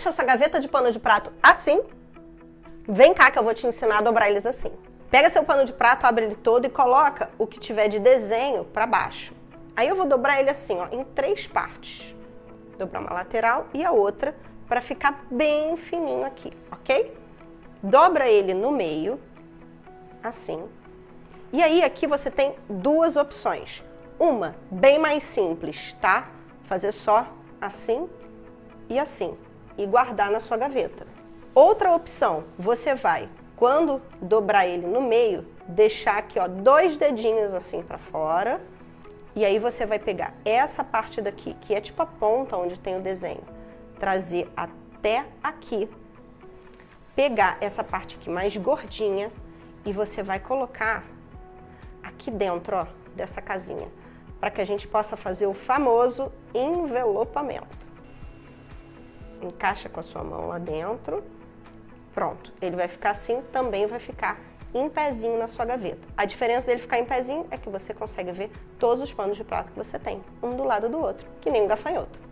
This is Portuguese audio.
deixa sua gaveta de pano de prato assim, vem cá que eu vou te ensinar a dobrar eles assim. Pega seu pano de prato, abre ele todo e coloca o que tiver de desenho para baixo. Aí eu vou dobrar ele assim, ó, em três partes. Dobrar uma lateral e a outra para ficar bem fininho aqui, ok? Dobra ele no meio, assim. E aí aqui você tem duas opções. Uma, bem mais simples, tá? Fazer só assim e assim e guardar na sua gaveta. Outra opção, você vai, quando dobrar ele no meio, deixar aqui ó, dois dedinhos assim para fora e aí você vai pegar essa parte daqui, que é tipo a ponta onde tem o desenho, trazer até aqui, pegar essa parte aqui mais gordinha e você vai colocar aqui dentro ó, dessa casinha, para que a gente possa fazer o famoso envelopamento. Encaixa com a sua mão lá dentro, pronto. Ele vai ficar assim, também vai ficar em pezinho na sua gaveta. A diferença dele ficar em pezinho é que você consegue ver todos os panos de prato que você tem, um do lado do outro, que nem um gafanhoto.